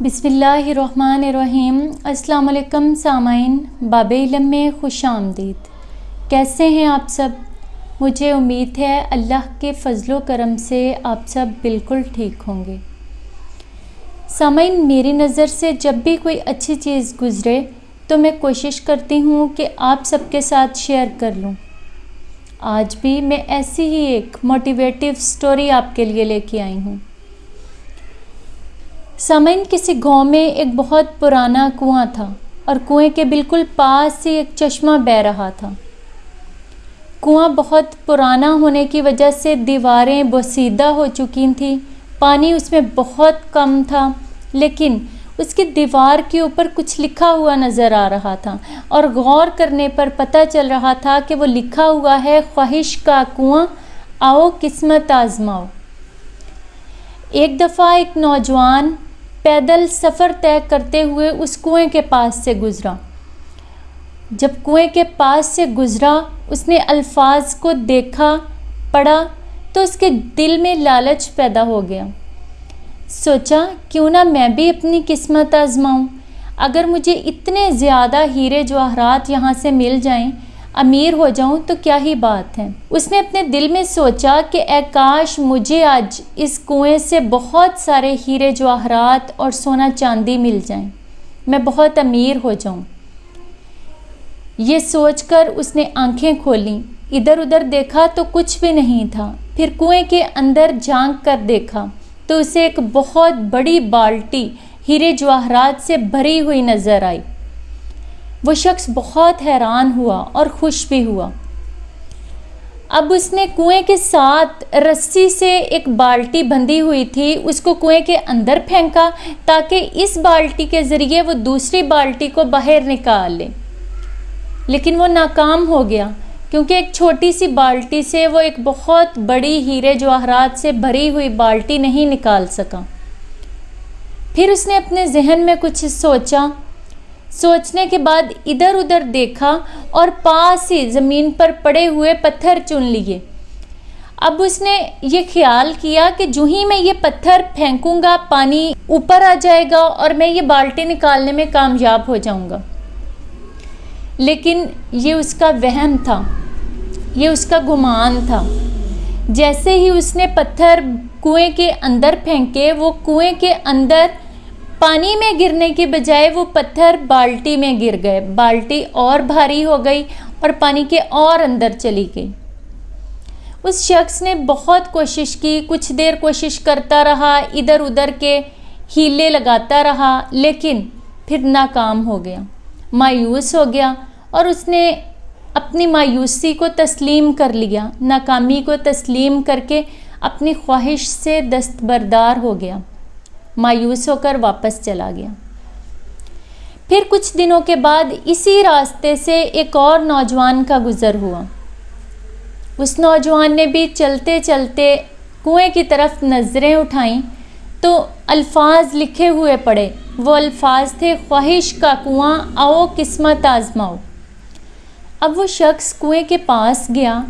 بسم اللہ الرحمن الرحیم السلام علیکم سامعین باب علم میں خوش آمدید کیسے ہیں آپ سب مجھے امید ہے اللہ کے فضل و کرم سے آپ سب بالکل ٹھیک ہوں گے سامعین میری نظر سے جب بھی کوئی اچھی چیز گزرے تو میں کوشش کرتی ہوں کہ آپ سب کے ساتھ شیئر کر لوں آج بھی میں ایسی ہی ایک موٹیویٹیو سٹوری آپ کے لیے لے کے آئی ہوں سامعین، کسی گاؤں میں ایک بہت پرانا کنواں تھا اور کنویں کے بالکل پاس ہی ایک چشمہ بہ رہا تھا۔ کنواں بہت پرانا ہونے کی وجہ سے دیواریں بسیدہ ہو چکی تھیں۔ پانی اس میں بہت کم تھا، لیکن اس کی دیوار کے اوپر کچھ لکھا ہوا نظر آ رہا تھا اور غور کرنے پر پتہ چل رہا تھا کہ وہ لکھا ہوا ہے، خواہش کا کنواں، آؤ قسمت آزماؤ۔ ایک دفعہ ایک نوجوان پیدل سفر طے کرتے ہوئے اس کنویں کے پاس سے گزرا۔ جب کنویں کے پاس سے گزرا، اس نے الفاظ کو دیکھا، پڑھا، تو اس کے دل میں لالچ پیدا ہو گیا۔ سوچا، کیوں نہ میں بھی اپنی قسمت آزماؤں؟ اگر مجھے اتنے زیادہ ہیرے جواہرات یہاں سے مل جائیں امیر ہو جاؤں تو کیا ہی بات ہے۔ اس نے اپنے دل میں سوچا کہ اے کاش مجھے آج اس کنویں سے بہت سارے ہیرے جواہرات اور سونا چاندی مل جائیں۔ میں بہت امیر ہو جاؤں۔ یہ سوچ کر اس نے آنکھیں کھولیں۔ ادھر ادھر دیکھا تو کچھ بھی نہیں تھا۔ پھر کنویں کے اندر جھانک کر دیکھا تو اسے ایک بہت بڑی بالٹی ہیرے جواہرات سے بھری ہوئی نظر آئی۔ وہ شخص بہت حیران ہوا اور خوش بھی ہوا۔ اب اس نے کنویں کے ساتھ رسی سے ایک بالٹی بندھی ہوئی تھی، اس کو کنویں کے اندر پھینکا تاکہ اس بالٹی کے ذریعے وہ دوسری بالٹی کو باہر نکال لے لیکن وہ ناکام ہو گیا، کیونکہ ایک چھوٹی سی بالٹی سے وہ ایک بہت بڑی ہیرے جواہرات سے بھری ہوئی بالٹی نہیں نکال سکا۔ پھر اس نے اپنے ذہن میں کچھ سوچا سوچنے کے بعد ادھر ادھر دیکھا اور پاس ہی زمین پر پڑے ہوئے پتھر چن لیے۔ اب اس نے یہ خیال کیا کہ جو ہی میں یہ پتھر پھینکوں گا، پانی اوپر آ جائے گا اور میں یہ بالٹی نکالنے میں کامیاب ہو جاؤں گا۔ لیکن یہ اس کا وہم تھا، یہ اس کا گمان تھا۔ جیسے ہی اس نے پتھر کنویں کے اندر پھینکے، وہ کنویں کے اندر پانی میں گرنے کے بجائے وہ پتھر بالٹی میں گر گئے۔ بالٹی اور بھاری ہو گئی اور پانی کے اور اندر چلی گئی۔ اس شخص نے بہت کوشش کی، کچھ دیر کوشش کرتا رہا، ادھر ادھر کے ہیلے لگاتا رہا، لیکن پھر ناکام ہو گیا۔ مایوس ہو گیا اور اس نے اپنی مایوسی کو تسلیم کر لیا۔ ناکامی کو تسلیم کر کے اپنی خواہش سے دستبردار ہو گیا۔ مایوس ہو کر واپس چلا گیا۔ پھر کچھ دنوں کے بعد اسی راستے سے ایک اور نوجوان کا گزر ہوا۔ اس نوجوان نے بھی چلتے چلتے کنویں کی طرف نظریں اٹھائیں تو الفاظ لکھے ہوئے پڑے۔ وہ الفاظ تھے، خواہش کا کنواں، آؤ قسمت آزماؤ۔ اب وہ شخص کنویں کے پاس گیا۔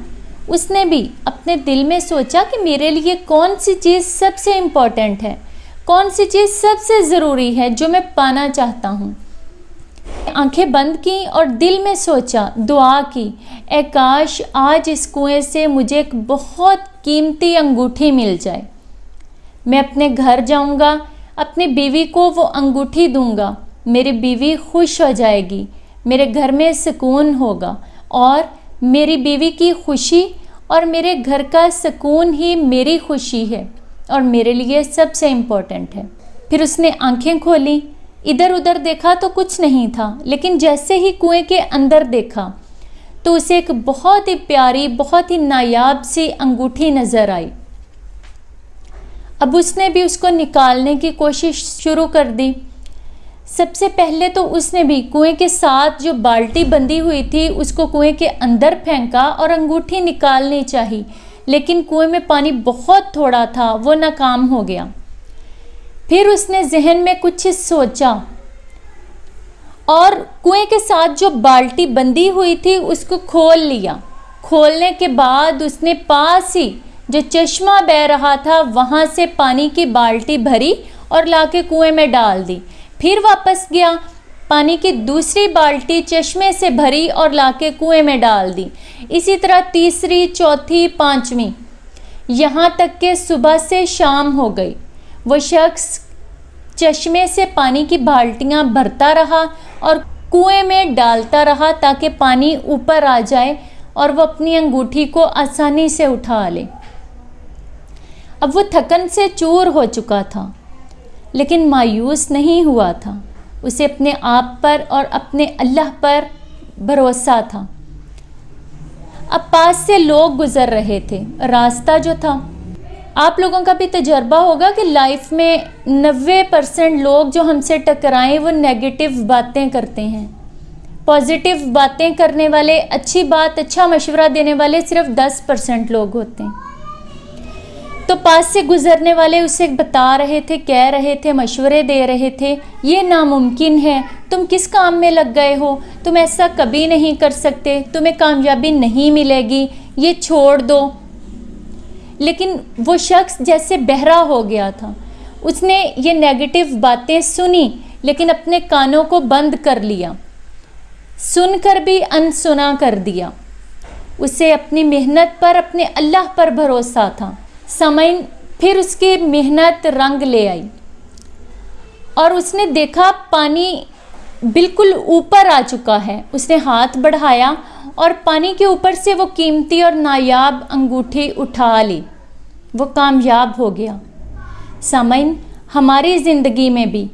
اس نے بھی اپنے دل میں سوچا کہ میرے لیے کون سی چیز سب سے امپورٹنٹ ہے۔ کون سی چیز سب سے ضروری ہے جو میں پانا چاہتا ہوں؟ آنکھیں بند کی اور دل میں سوچا، دعا کی۔ اے کاش آج اس کنویں سے مجھے ایک بہت قیمتی انگوٹھی مل جائے۔ میں اپنے گھر جاؤں گا، اپنی بیوی کو وہ انگوٹھی دوں گا۔ میری بیوی خوش ہو جائے گی، میرے گھر میں سکون ہوگا۔ اور میری بیوی کی خوشی اور میرے گھر کا سکون ہی میری خوشی ہے۔ اور میرے لیے سب سے امپورٹنٹ ہے۔ پھر اس نے آنکھیں کھولی۔ ادھر ادھر دیکھا تو کچھ نہیں تھا، لیکن جیسے ہی کنویں کے اندر دیکھا تو اسے ایک بہت ہی پیاری، بہت ہی نایاب سی انگوٹھی نظر آئی۔ اب اس نے بھی اس کو نکالنے کی کوشش شروع کر دی۔ سب سے پہلے تو اس نے بھی کنویں کے ساتھ جو بالٹی بندھی ہوئی تھی، اس کو کنویں کے اندر پھینکا اور انگوٹھی نکالنی چاہی۔ لیکن کنویں میں پانی بہت تھوڑا تھا، وہ ناکام ہو گیا۔ پھر اس نے ذہن میں کچھ سوچا۔ اور کنویں کے ساتھ جو بالٹی بندھی ہوئی تھی، اس کو کھول لیا۔ کھولنے کے بعد اس نے پاس ہی جو چشمہ بہ رہا تھا، وہاں سے پانی کی بالٹی بھری اور لا کے کنویں میں ڈال دی۔ پھر واپس گیا۔ پانی کی دوسری بالٹی چشمے سے بھری اور لا کے کنویں میں ڈال دی۔ اسی طرح تیسری، چوتھی، پانچویں۔ یہاں تک کہ صبح سے شام ہو گئی۔ وہ شخص چشمے سے پانی کی بالٹیاں بھرتا رہا اور کنویں میں ڈالتا رہا تاکہ پانی اوپر آ جائے اور وہ اپنی انگوٹھی کو آسانی سے اٹھا لے۔ اب وہ تھکن سے چور ہو چکا تھا، لیکن مایوس نہیں ہوا تھا۔ اسے اپنے آپ پر اور اپنے اللہ پر بھروسہ تھا۔ اب پاس سے لوگ گزر رہے تھے، راستہ جو تھا۔ آپ لوگوں کا بھی تجربہ ہوگا کہ لائف میں نوے پرسنٹ لوگ جو ہم سے ٹکرائیں، وہ نیگیٹو باتیں کرتے ہیں۔ پازیٹیو باتیں کرنے والے، اچھی بات اچھا مشورہ دینے والے صرف دس پرسنٹ لوگ ہوتے ہیں۔ تو پاس سے گزرنے والے اسے بتا رہے تھے، کہہ رہے تھے، مشورے دے رہے تھے، یہ ناممکن ہے۔ تم کس کام میں لگ گئے ہو؟ تم ایسا کبھی نہیں کر سکتے، تمہیں کامیابی نہیں ملے گی، یہ چھوڑ دو۔ لیکن وہ شخص جیسے بہرا ہو گیا تھا۔ اس نے یہ نیگیٹو باتیں سنی، لیکن اپنے کانوں کو بند کر لیا۔ سن کر بھی ان سنا کر دیا۔ اسے اپنی محنت پر، اپنے اللہ پر بھروسہ تھا۔ سمعین پھر اس کی محنت رنگ لے آئی اور اس نے دیکھا پانی بالکل اوپر آ چکا ہے۔ اس نے ہاتھ بڑھایا اور پانی کے اوپر سے وہ قیمتی اور نایاب انگوٹھی اٹھا لی۔ وہ کامیاب ہو گیا۔ سامعین ہماری زندگی میں بھی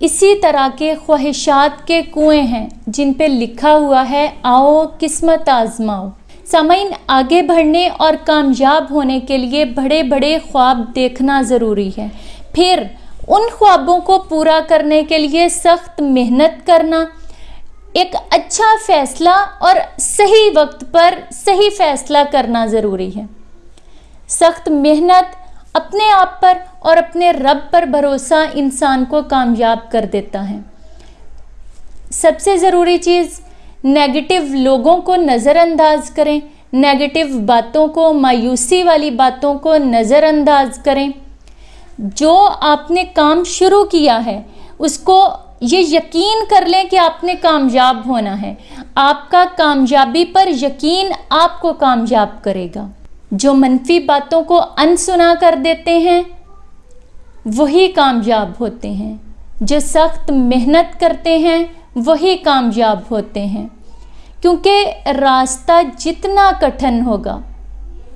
اسی طرح کے خواہشات کے کنویں ہیں جن پہ لکھا ہوا ہے، آؤ قسمت آزماؤ۔ سامعین، آگے بڑھنے اور کامیاب ہونے کے لیے بڑے بڑے خواب دیکھنا ضروری ہے۔ پھر، ان خوابوں کو پورا کرنے کے لیے سخت محنت کرنا، ایک اچھا فیصلہ اور صحیح وقت پر صحیح فیصلہ کرنا ضروری ہے۔ سخت محنت اپنے آپ پر اور اپنے رب پر بھروسہ انسان کو کامیاب کر دیتا ہے۔ سب سے ضروری چیز نیگیٹو لوگوں کو نظر انداز کریں نیگیٹو باتوں کو، مایوسی والی باتوں کو نظر انداز کریں۔ جو آپ نے کام شروع کیا ہے، اس کو یہ یقین کر لیں کہ آپ نے کامیاب ہونا ہے۔ آپ کا کامیابی پر یقین آپ کو کامیاب کرے گا۔ جو منفی باتوں کو ان سنا کر دیتے ہیں، وہی کامیاب ہوتے ہیں۔ جو سخت محنت کرتے ہیں وہی کامیاب ہوتے ہیں۔ کیونکہ راستہ جتنا کٹھن ہوگا،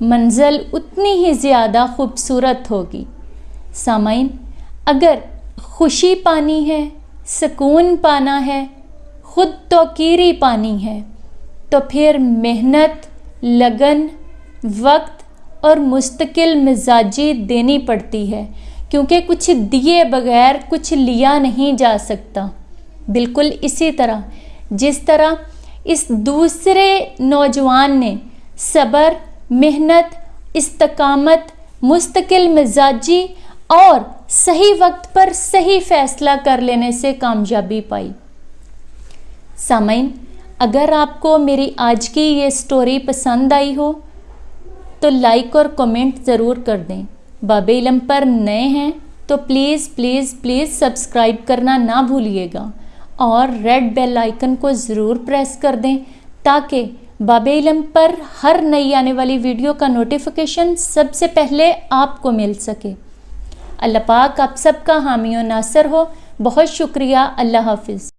منزل اتنی ہی زیادہ خوبصورت ہوگی۔ سامعین، اگر خوشی پانی ہے، سکون پانا ہے، خود توقیری پانی ہے، تو پھر محنت، لگن، وقت اور مستقل مزاجی دینی پڑتی ہے۔ کیونکہ کچھ دیے بغیر کچھ لیا نہیں جا سکتا۔ بالکل اسی طرح۔ جس طرح اس دوسرے نوجوان نے صبر، محنت، استقامت، مستقل مزاجی اور صحیح وقت پر صحیح فیصلہ کر لینے سے کامیابی پائی۔ سامعین، اگر آپ کو میری آج کی یہ سٹوری پسند آئی ہو، تو لائک اور کومنٹ ضرور کر دیں۔ باب علم پر نئے ہیں، تو پلیز پلیز پلیز سبسکرائب کرنا نہ بھولیے گا۔ اور ریڈ بیل آئیکن کو ضرور پریس کر دیں تاکہ باب علم پر ہر نئی آنے والی ویڈیو کا نوٹیفیکیشن سب سے پہلے آپ کو مل سکے۔ اللہ پاک آپ سب کا حامی و ناصر ہو۔ بہت شکریہ۔ اللہ حافظ۔